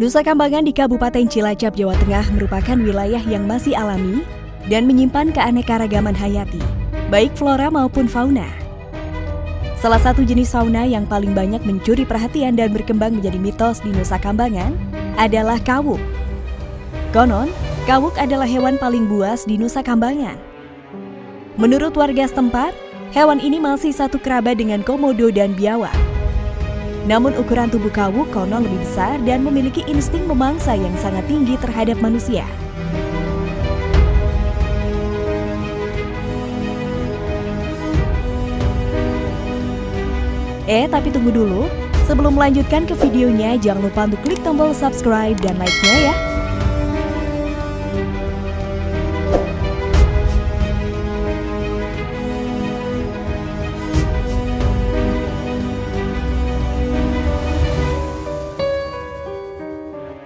Nusa Kambangan di Kabupaten Cilacap, Jawa Tengah merupakan wilayah yang masih alami dan menyimpan keanekaragaman hayati, baik flora maupun fauna. Salah satu jenis fauna yang paling banyak mencuri perhatian dan berkembang menjadi mitos di Nusa Kambangan adalah kawuk. Konon, kawuk adalah hewan paling buas di Nusa Kambangan. Menurut warga setempat, hewan ini masih satu kerabat dengan komodo dan biawak. Namun ukuran tubuh kawuk konon lebih besar dan memiliki insting memangsa yang sangat tinggi terhadap manusia. Eh, tapi tunggu dulu. Sebelum melanjutkan ke videonya, jangan lupa untuk klik tombol subscribe dan like-nya ya.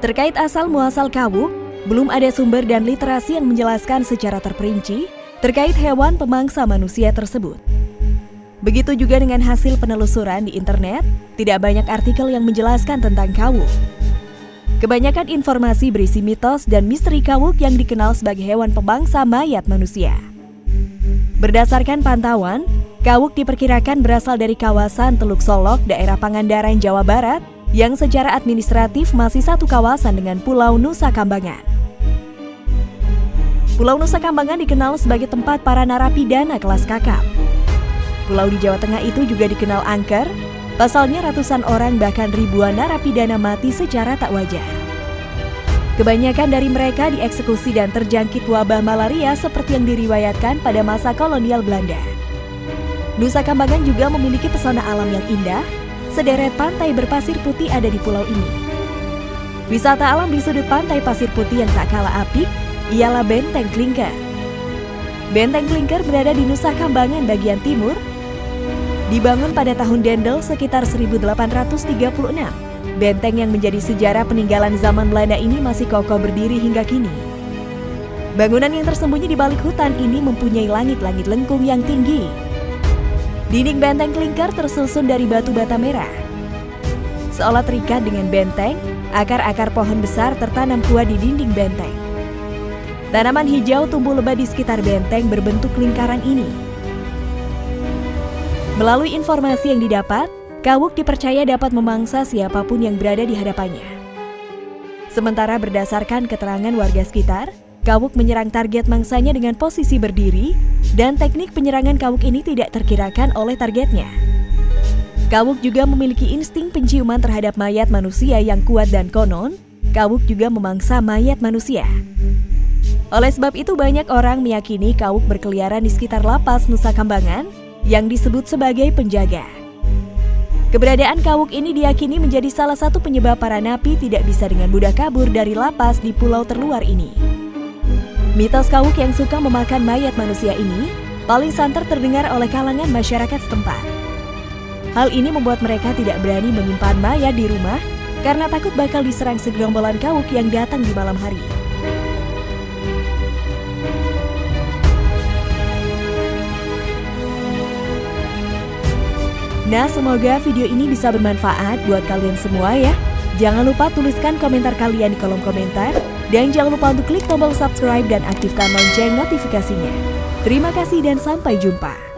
Terkait asal-muasal kawuk, belum ada sumber dan literasi yang menjelaskan secara terperinci terkait hewan pemangsa manusia tersebut. Begitu juga dengan hasil penelusuran di internet, tidak banyak artikel yang menjelaskan tentang kawuk. Kebanyakan informasi berisi mitos dan misteri kawuk yang dikenal sebagai hewan pemangsa mayat manusia. Berdasarkan pantauan, kawuk diperkirakan berasal dari kawasan Teluk Solok, daerah Pangandaran, Jawa Barat, yang secara administratif masih satu kawasan dengan Pulau Nusa Kambangan. Pulau Nusa Kambangan dikenal sebagai tempat para narapidana kelas kakap. Pulau di Jawa Tengah itu juga dikenal angker, pasalnya ratusan orang bahkan ribuan narapidana mati secara tak wajar. Kebanyakan dari mereka dieksekusi dan terjangkit wabah malaria seperti yang diriwayatkan pada masa kolonial Belanda. Nusa Kambangan juga memiliki pesona alam yang indah, sederet pantai berpasir putih ada di pulau ini. Wisata alam di sudut pantai pasir putih yang tak kalah apik ialah Benteng Klingker. Benteng Klingker berada di Nusa Kambangan bagian timur. Dibangun pada tahun Dendel sekitar 1836. Benteng yang menjadi sejarah peninggalan zaman Belanda ini masih kokoh berdiri hingga kini. Bangunan yang tersembunyi di balik hutan ini mempunyai langit-langit lengkung yang tinggi Dinding benteng klingker tersusun dari batu bata merah. Seolah terikat dengan benteng, akar-akar pohon besar tertanam kuat di dinding benteng. Tanaman hijau tumbuh lebat di sekitar benteng berbentuk lingkaran ini. Melalui informasi yang didapat, Kawuk dipercaya dapat memangsa siapa pun yang berada di hadapannya. Sementara berdasarkan keterangan warga sekitar, Kawuk menyerang target mangsanya dengan posisi berdiri, dan teknik penyerangan kawuk ini tidak terkirakan oleh targetnya. Kawuk juga memiliki insting penciuman terhadap mayat manusia yang kuat dan konon, kawuk juga memangsa mayat manusia. Oleh sebab itu banyak orang meyakini kawuk berkeliaran di sekitar lapas Nusa Kambangan yang disebut sebagai penjaga. Keberadaan kawuk ini diyakini menjadi salah satu penyebab para napi tidak bisa dengan mudah kabur dari lapas di pulau terluar ini. Mitos kawuk yang suka memakan mayat manusia ini paling santer terdengar oleh kalangan masyarakat setempat. Hal ini membuat mereka tidak berani menyimpan mayat di rumah karena takut bakal diserang segerombolan kawuk yang datang di malam hari. Nah, semoga video ini bisa bermanfaat buat kalian semua ya. Jangan lupa tuliskan komentar kalian di kolom komentar dan jangan lupa untuk klik tombol subscribe dan aktifkan lonceng notifikasinya. Terima kasih dan sampai jumpa.